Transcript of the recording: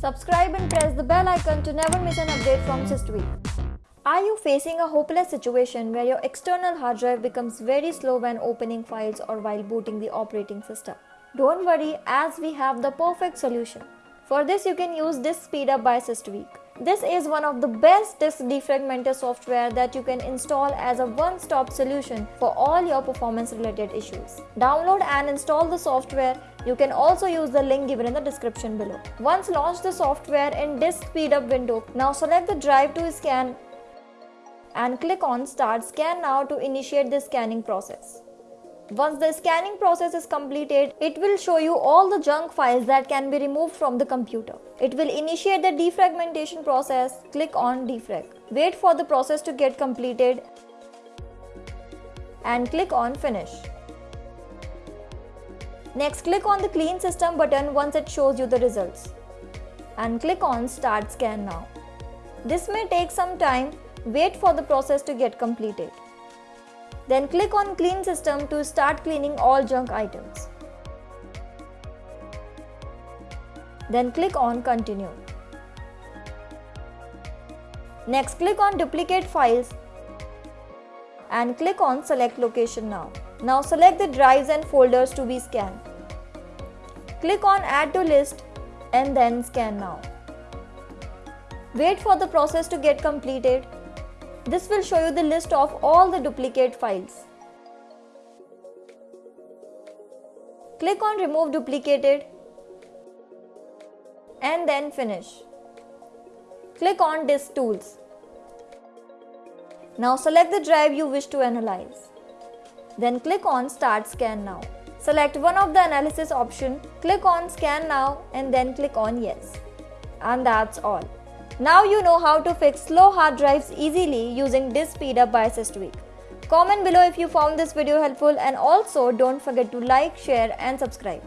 Subscribe and press the bell icon to never miss an update from SysTweak. Are you facing a hopeless situation where your external hard drive becomes very slow when opening files or while booting the operating system? Don't worry as we have the perfect solution. For this you can use Disk Speedup by SysTweak. This is one of the best disk defragmenter software that you can install as a one-stop solution for all your performance related issues. Download and install the software. You can also use the link given in the description below. Once launch the software in Disk Speedup window, now select the drive to scan and click on Start Scan Now to initiate the scanning process. Once the scanning process is completed, it will show you all the junk files that can be removed from the computer. It will initiate the defragmentation process. Click on defrag. Wait for the process to get completed and click on finish. Next click on the clean system button once it shows you the results and click on start scan now. This may take some time, wait for the process to get completed. Then click on clean system to start cleaning all junk items. Then click on continue. Next click on duplicate files and click on select location now. Now select the drives and folders to be scanned. Click on add to list and then scan now. Wait for the process to get completed this will show you the list of all the duplicate files. Click on remove duplicated and then finish. Click on disk tools. Now select the drive you wish to analyze. Then click on start scan now. Select one of the analysis option, click on scan now and then click on yes. And that's all. Now you know how to fix slow hard drives easily using Disk Speedup by SysTweak. Comment below if you found this video helpful and also don't forget to like, share and subscribe.